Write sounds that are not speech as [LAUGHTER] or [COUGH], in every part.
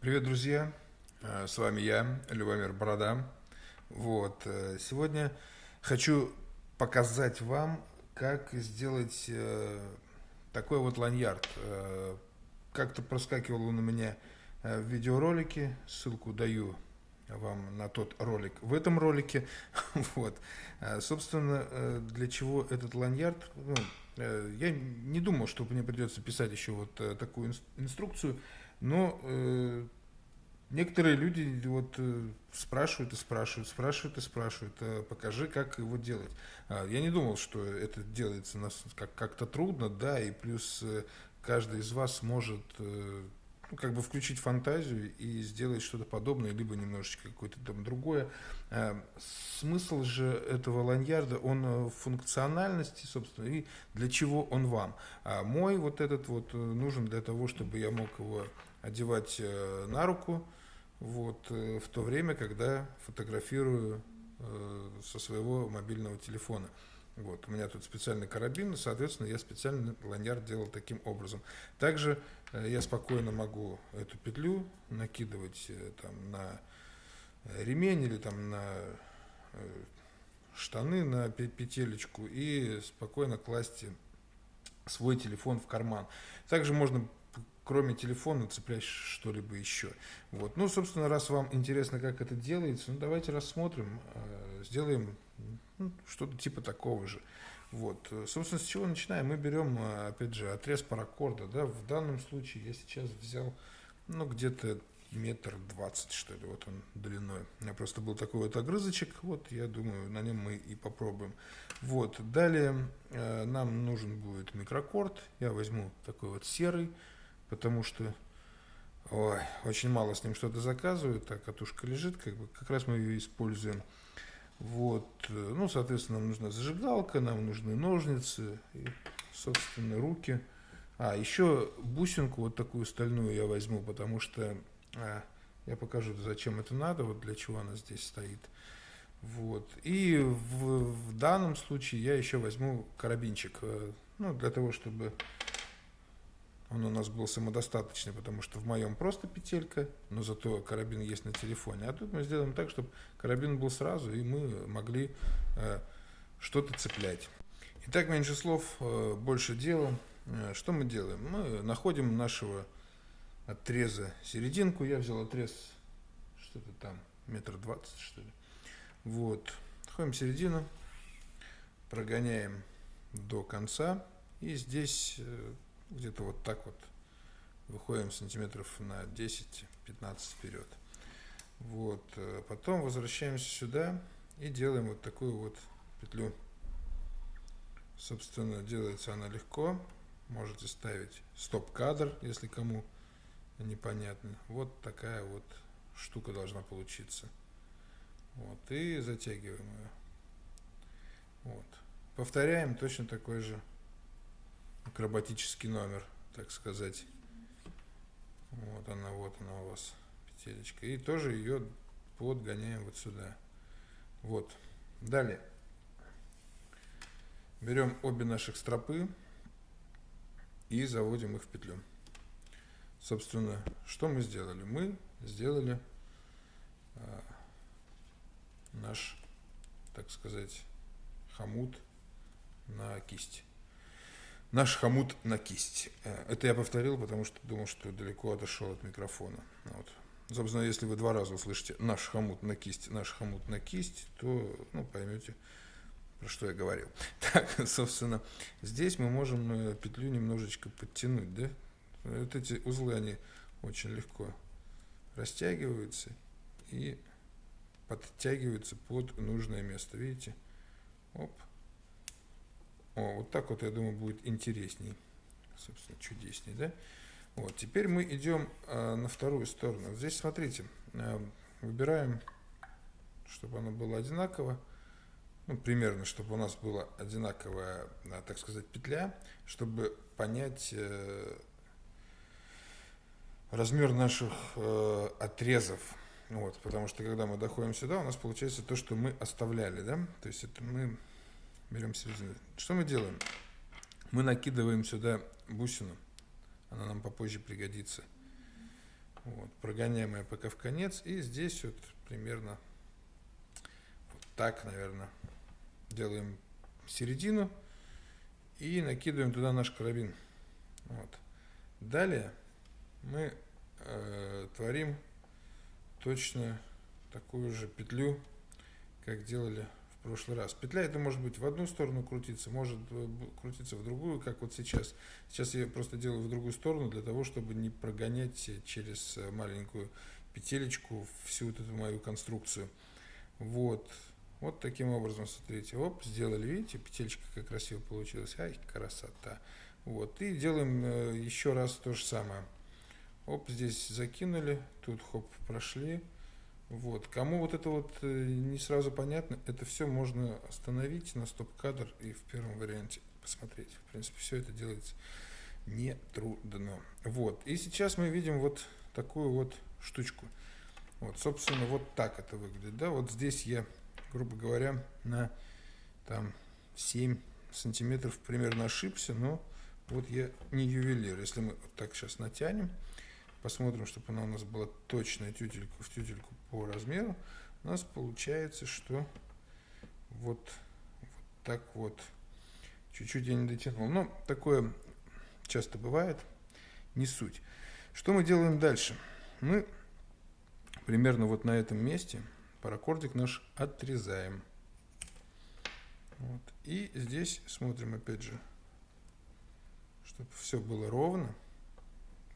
Привет, друзья! Э, с вами я, Любомир Борода. Вот. э, Сегодня хочу показать вам, как сделать э, такой вот ланьярд. Как-то проскакивал он у меня в видеоролике, ссылку даю вам на тот ролик в этом ролике. [LAUGHS] Вот. Собственно, для чего этот ланьярд? Ну, я не думал, что мне придется писать еще вот такую инс- инструкцию, но э, некоторые люди вот э, спрашивают и спрашивают, спрашивают и спрашивают, э, покажи, как его делать. А, Я не думал, что это делается нас как- как-то трудно, да, и плюс э, каждый из вас может э, ну, как бы включить фантазию и сделать что-то подобное, либо немножечко какое-то там другое. А, Смысл же этого ланьярда, он э, в функциональности, собственно, и для чего он вам. А мой вот этот вот э, нужен для того, чтобы я мог его одевать э, на руку, вот, э, в то время, когда фотографирую э, со своего мобильного телефона. Вот, у меня тут специальный карабин, соответственно, я специально ланьярд делал таким образом. Также я спокойно могу эту петлю накидывать там на ремень или там на штаны на пе- петелечку и спокойно класть свой телефон в карман. Также можно кроме телефона цеплять что-либо еще. Вот. Ну, собственно, раз вам интересно, как это делается, ну, давайте рассмотрим, э, сделаем ну, что-то типа такого же. Вот. Собственно, с чего начинаем? Мы берем, э, опять же, отрез паракорда. Да? В данном случае я сейчас взял, ну, где-то метр двадцать, что ли, вот он длиной. У меня просто был такой вот огрызочек, вот, я думаю, на нем мы и попробуем. Вот, далее э, нам нужен будет микрокорд, я возьму такой вот серый, потому что, ой, очень мало с ним что-то заказывают, так катушка лежит, как бы, как раз мы ее используем. Вот, э, ну, соответственно, нам нужна зажигалка, нам нужны ножницы и, собственно, руки. А, еще бусинку вот такую стальную я возьму, потому что а, я покажу, зачем это надо, вот для чего она здесь стоит. Вот. И в, в данном случае я еще возьму карабинчик, э, ну, для того, чтобы он у нас был самодостаточный, потому что в моем просто петелька, но зато карабин есть на телефоне. А тут мы сделаем так, чтобы карабин был сразу, и мы могли э, что-то цеплять. Итак, меньше слов, э, больше дела. Э, Что мы делаем? Мы находим нашего отреза серединку. Я взял отрез что-то там, метр двадцать, что ли. Вот. Находим середину, прогоняем до конца. И здесь э, где-то вот так вот выходим сантиметров на 10-15 вперед. Вот. э, Потом возвращаемся сюда и делаем вот такую вот петлю. Собственно, делается она легко. Можете ставить стоп-кадр, если кому непонятно. Вот такая вот штука должна получиться. Вот. И затягиваем ее. Вот. Повторяем точно такой же акробатический номер, так сказать. Вот она, вот она у вас, петелечка. И тоже ее подгоняем вот сюда. Вот. Далее. Берем обе наших стропы и заводим их в петлю. Собственно, что мы сделали? Мы сделали а, наш, так сказать, хомут на кисть. Наш хомут на кисть. Э, Это я повторил, потому что думал, что далеко отошел от микрофона. Вот. Собственно, если вы два раза услышите наш хомут на кисть, наш хомут на кисть, то ну, поймете, про что я говорил. [LAUGHS] Так, собственно, здесь мы можем э, петлю немножечко подтянуть, да? Вот эти узлы, они очень легко растягиваются и подтягиваются под нужное место. Видите? Оп. О, вот так вот, я думаю, будет интересней. Собственно, чудесней, да? Вот, теперь мы идем э, на вторую сторону. Здесь, смотрите, э, выбираем, чтобы оно было одинаково. Ну, примерно, чтобы у нас была одинаковая, э, так сказать, петля, чтобы понять э, размер наших э, отрезов. Вот, потому что когда мы доходим сюда, у нас получается то, что мы оставляли, да? То есть это мы берем середину. Что мы делаем? Мы накидываем сюда бусину. Она нам попозже пригодится. Вот, прогоняем ее пока в конец. И здесь вот примерно вот так, наверное, делаем середину и накидываем туда наш карабин. Вот. Далее мы э, творим точно такую же петлю, как делали прошлый раз. Петля это может быть в одну сторону крутиться, может э, крутиться в другую, как вот сейчас. Сейчас я просто делаю в другую сторону для того, чтобы не прогонять через э, маленькую петелечку всю вот эту мою конструкцию. Вот. Вот таким образом, смотрите, оп, сделали, видите, петелька как красиво получилась. Ай, красота. Вот, и делаем э, еще раз то же самое. Оп, здесь закинули, тут хоп, прошли. Вот, кому вот это вот э, не сразу понятно, это все можно остановить на стоп-кадр и в первом варианте посмотреть. В принципе, все это делается не трудно. Вот, и сейчас мы видим вот такую вот штучку. Вот, собственно, вот так это выглядит, да, вот здесь я, грубо говоря, на там 7 сантиметров примерно ошибся, но вот я не ювелир. Если мы вот так сейчас натянем, посмотрим, чтобы она у нас была точная тютельку в тютельку по размеру, у нас получается, что вот, вот так вот. Чуть-чуть я не дотянул. Но такое часто бывает, не суть. Что мы делаем дальше? Мы примерно вот на этом месте паракордик наш отрезаем. Вот. И здесь смотрим опять же чтобы все было ровно,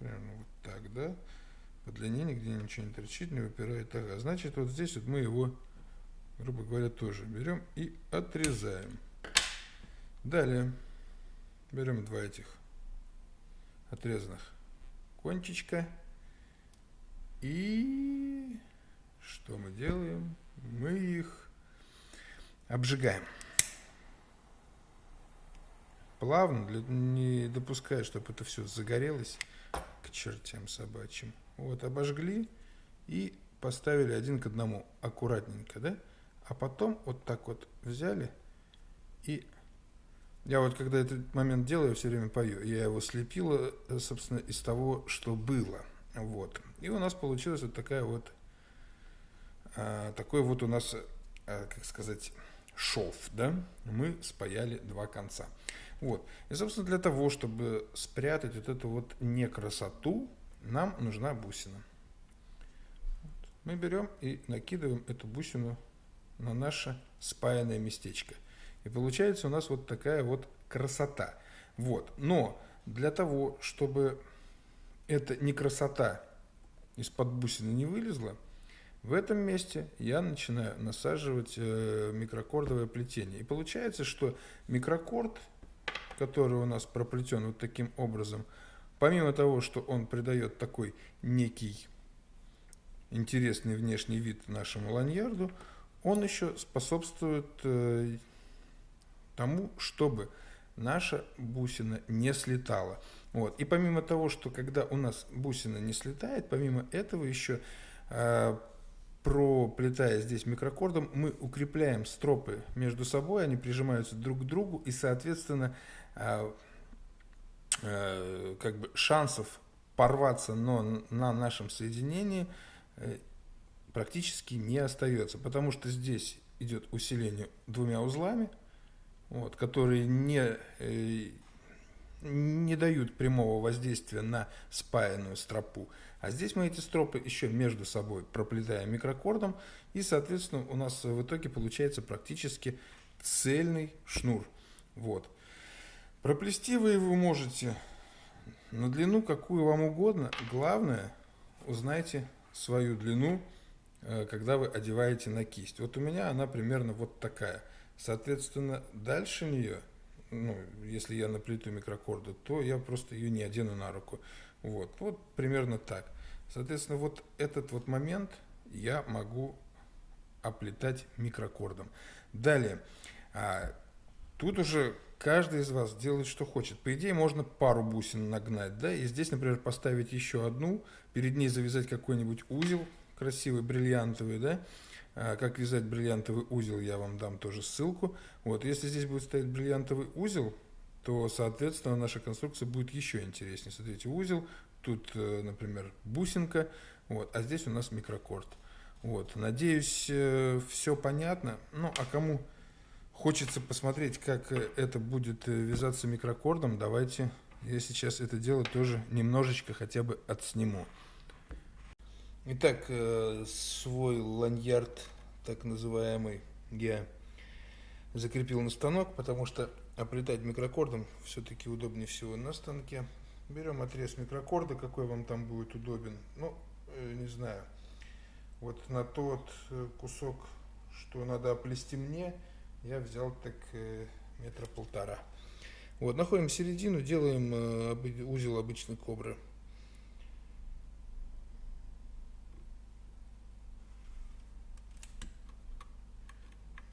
примерно вот так, да, по длине нигде ничего не торчит, не выпирает. Ага, значит, вот здесь вот мы его, грубо говоря, тоже берем и отрезаем. Далее берем два этих отрезанных кончичка и что мы делаем? Мы их обжигаем плавно, для, не допуская, чтобы это все загорелось к чертям собачьим. Вот, обожгли и поставили один к одному, аккуратненько, да? А потом вот так вот взяли и... Я вот когда этот момент делаю, все время пою. Я его слепила, собственно, из того, что было. Вот. И у нас получилась вот такая вот... А, такой вот у нас, а, как сказать, шов, да? Мы спаяли два конца. Вот. И, собственно, для того, чтобы спрятать вот эту вот некрасоту, нам нужна бусина. Мы берем и накидываем эту бусину на наше спаянное местечко. И получается у нас вот такая вот красота. Вот. Но для того, чтобы эта не красота из-под бусины не вылезла, в этом месте я начинаю насаживать э, микрокордовое плетение. И получается, что микрокорд который у нас проплетен вот таким образом, помимо того, что он придает такой некий интересный внешний вид нашему ланьярду, он еще способствует э, тому, чтобы наша бусина не слетала. Вот. И помимо того, что когда у нас бусина не слетает, помимо этого еще э, проплетая здесь микрокордом, мы укрепляем стропы между собой, они прижимаются друг к другу, и, соответственно, как бы шансов порваться но на нашем соединении э, практически не остается, потому что здесь идет усиление двумя узлами, вот, которые не, не дают прямого воздействия на спаянную стропу. А здесь мы эти стропы еще между собой проплетаем микрокордом, и, соответственно, у нас в итоге получается практически цельный шнур. Вот. Проплести вы его можете на длину, какую вам угодно. Главное, узнайте свою длину, э, когда вы одеваете на кисть. Вот у меня она примерно вот такая. Соответственно, дальше нее, ну, если я наплету микрокорда, то я просто ее не одену на руку. Вот, вот примерно так. Соответственно, вот этот вот момент я могу оплетать микрокордом. Далее, а, тут уже каждый из вас делает, что хочет. По идее, можно пару бусин нагнать, да, и здесь, например, поставить еще одну, перед ней завязать какой-нибудь узел красивый, бриллиантовый, да, а, как вязать бриллиантовый узел, я вам дам тоже ссылку. Вот, если здесь будет стоять бриллиантовый узел, то, соответственно, наша конструкция будет еще интереснее. Смотрите, узел, тут, э, например, бусинка, вот, а здесь у нас микрокорд. Вот, надеюсь, э, все понятно. Ну, а кому хочется посмотреть, как это будет вязаться микрокордом, давайте я сейчас это дело тоже немножечко хотя бы отсниму. Итак, свой ланьярд, так называемый, я закрепил на станок, потому что оплетать микрокордом все-таки удобнее всего на станке. Берем отрез микрокорда, какой вам там будет удобен. Ну, э, не знаю. Вот на тот э, кусок, что надо оплести мне, я взял так э, метра полтора. Вот, находим середину, делаем узел обычной кобры.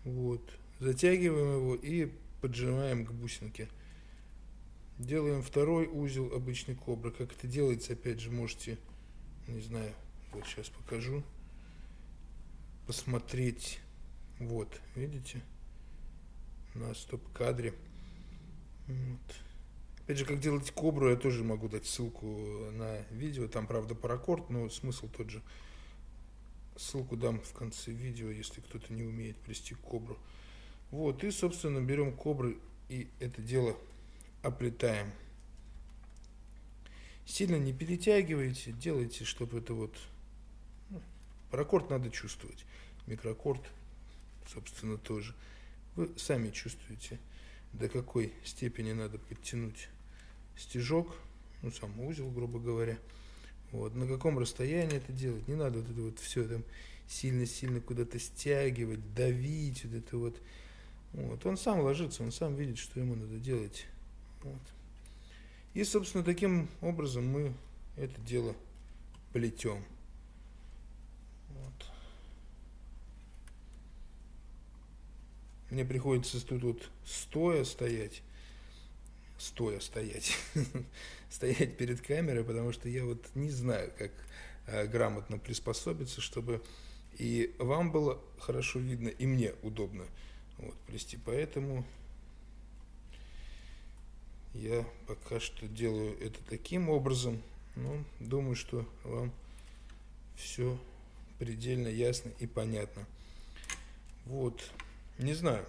Вот. Затягиваем его и поджимаем к бусинке. Делаем второй узел обычной кобры. Как это делается, опять же, можете, не знаю, вот сейчас покажу, посмотреть. Вот, видите, на стоп-кадре. Вот. Опять же, как делать кобру, я тоже могу дать ссылку на видео. Там, правда, паракорд, но смысл тот же. Ссылку дам в конце видео, если кто-то не умеет плести кобру. Вот, и, собственно, берем кобры и это дело оплетаем. Сильно не перетягивайте, делайте, чтобы это вот... Ну, паракорд надо чувствовать, микрокорд, собственно, тоже. Вы сами чувствуете, до какой степени надо подтянуть стежок, ну, сам узел, грубо говоря. Вот, на каком расстоянии это делать, не надо вот это вот все там сильно-сильно куда-то стягивать, давить, вот это вот вот. Он сам ложится, он сам видит, что ему надо делать. Вот. И, собственно, таким образом мы это дело плетем. Вот. Мне приходится тут вот стоя стоять, стоя стоять, [LAUGHS] стоять перед камерой, потому что я вот не знаю, как э, грамотно приспособиться, чтобы и вам было хорошо видно, и мне удобно вот, плести. Поэтому я пока что делаю это таким образом. Но думаю, что вам все предельно ясно и понятно. Вот, не знаю,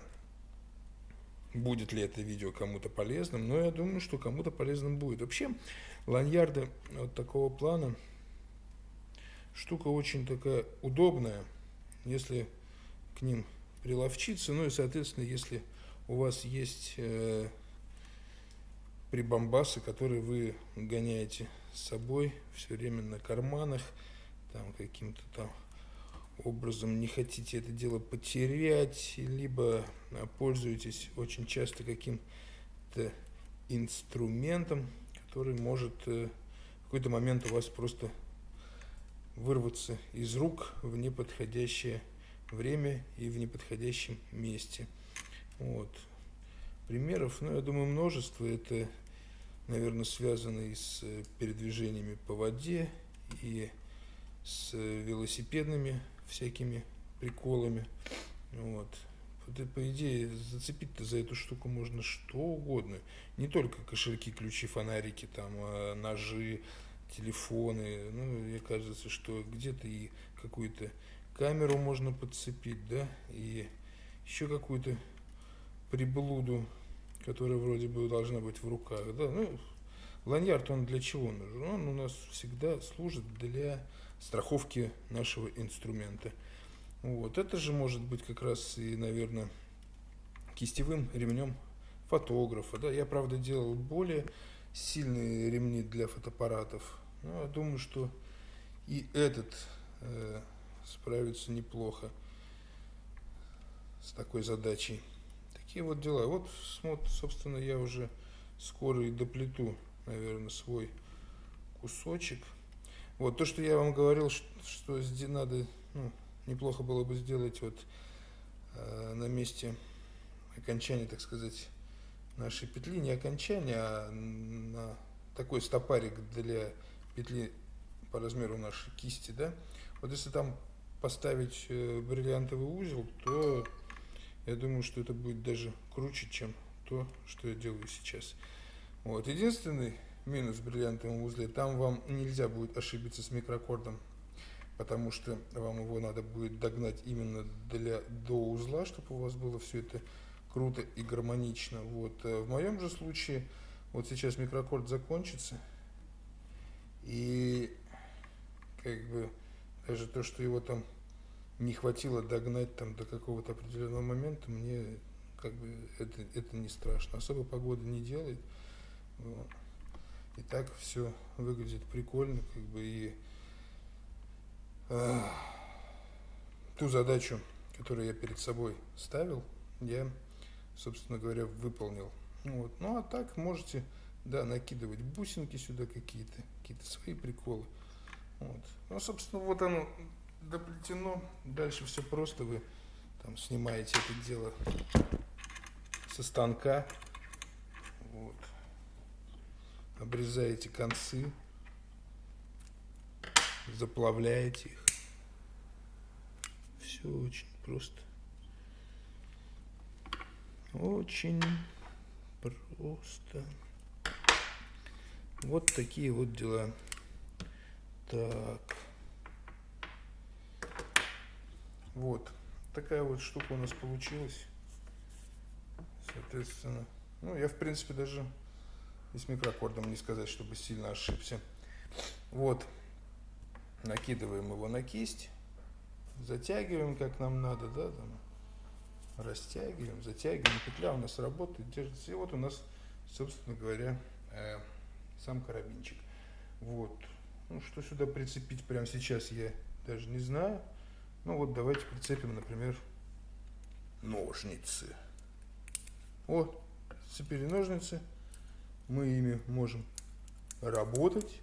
будет ли это видео кому-то полезным, но я думаю, что кому-то полезным будет. Вообще, ланьярды вот такого плана штука очень такая удобная, если к ним приловчиться. Ну и, соответственно, если у вас есть э, прибамбасы, которые вы гоняете с собой все время на карманах, там каким-то там образом не хотите это дело потерять, либо пользуетесь очень часто каким-то инструментом, который может э, в какой-то момент у вас просто вырваться из рук в неподходящее время и в неподходящем месте. Вот. Примеров, ну, я думаю, множество. Это, наверное, связано и с передвижениями по воде, и с велосипедными всякими приколами. Вот. По идее, зацепить-то за эту штуку можно что угодно. Не только кошельки, ключи, фонарики, там, а ножи, телефоны. Ну, мне кажется, что где-то и какую-то камеру можно подцепить, да, и еще какую-то приблуду, которая вроде бы должна быть в руках, да, ну, ланьярд, он для чего нужен? Он у нас всегда служит для страховки нашего инструмента. Вот, это же может быть как раз и, наверное, кистевым ремнем фотографа, да, я, правда, делал более сильные ремни для фотоаппаратов, но я думаю, что и этот э, справиться неплохо с такой задачей. Такие вот дела. Вот, вот, собственно, я уже скоро и доплету, наверное, свой кусочек. Вот то, что я вам говорил, что, что надо, ну, неплохо было бы сделать вот э, на месте окончания, так сказать, нашей петли, не окончания, а на такой стопарик для петли по размеру нашей кисти, да. Вот если там поставить э, бриллиантовый узел, то я думаю, что это будет даже круче, чем то, что я делаю сейчас. Вот. Единственный минус в бриллиантовом узле, там вам нельзя будет ошибиться с микрокордом, потому что вам его надо будет догнать именно для, до узла, чтобы у вас было все это круто и гармонично. Вот. Э, в моем же случае, вот сейчас микрокорд закончится, и как бы даже то, что его там не хватило догнать там до какого-то определенного момента, мне как бы это, это не страшно. Особо погода не делает. Вот. И так все выглядит прикольно, как бы и э, ту задачу, которую я перед собой ставил, я, собственно говоря, выполнил. Вот. Ну а так можете, да, накидывать бусинки сюда какие-то, какие-то свои приколы. Вот. Ну, собственно, вот оно доплетено. Дальше все просто. Вы там снимаете это дело со станка. Вот. Обрезаете концы. Заплавляете их. Все очень просто. Очень просто. Вот такие вот дела. Так. Вот. Такая вот штука у нас получилась. Соответственно. Ну, я, в принципе, даже и с микрокордом не сказать, чтобы сильно ошибся. Вот. Накидываем его на кисть. Затягиваем, как нам надо, да, там. Растягиваем, затягиваем. Петля у нас работает, держится. И вот у нас, собственно говоря, э, сам карабинчик. Вот. Ну, что сюда прицепить прямо сейчас, я даже не знаю. Ну, вот давайте прицепим, например, ножницы. Вот, цепили ножницы. Мы ими можем работать.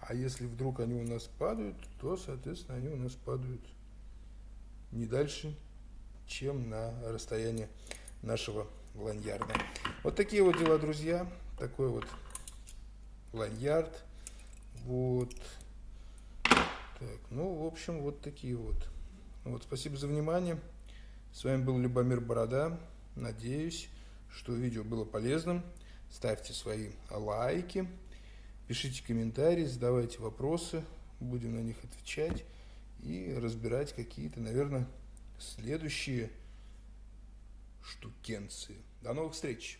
А если вдруг они у нас падают, то, соответственно, они у нас падают не дальше, чем на расстояние нашего ланьярда. Вот такие вот дела, друзья. Такой вот ланьярд. Вот. Так, ну, в общем, вот такие вот. Вот, спасибо за внимание. С вами был Любомир Борода. Надеюсь, что видео было полезным. Ставьте свои лайки, пишите комментарии, задавайте вопросы. Будем на них отвечать и разбирать какие-то, наверное, следующие штукенции. До новых встреч!